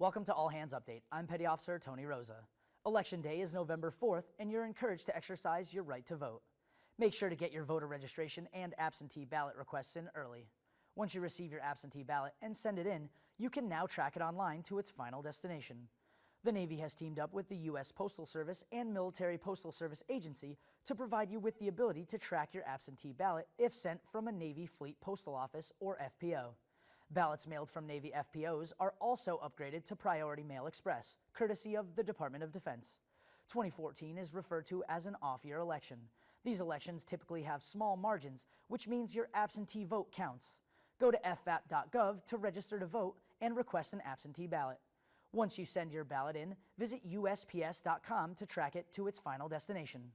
Welcome to All Hands Update. I'm Petty Officer Tony Rosa. Election Day is November 4th, and you're encouraged to exercise your right to vote. Make sure to get your voter registration and absentee ballot requests in early. Once you receive your absentee ballot and send it in, you can now track it online to its final destination. The Navy has teamed up with the U.S. Postal Service and Military Postal Service Agency to provide you with the ability to track your absentee ballot if sent from a Navy Fleet Postal Office or FPO. Ballots mailed from Navy FPOs are also upgraded to Priority Mail Express, courtesy of the Department of Defense. 2014 is referred to as an off-year election. These elections typically have small margins, which means your absentee vote counts. Go to fvap.gov to register to vote and request an absentee ballot. Once you send your ballot in, visit USPS.com to track it to its final destination.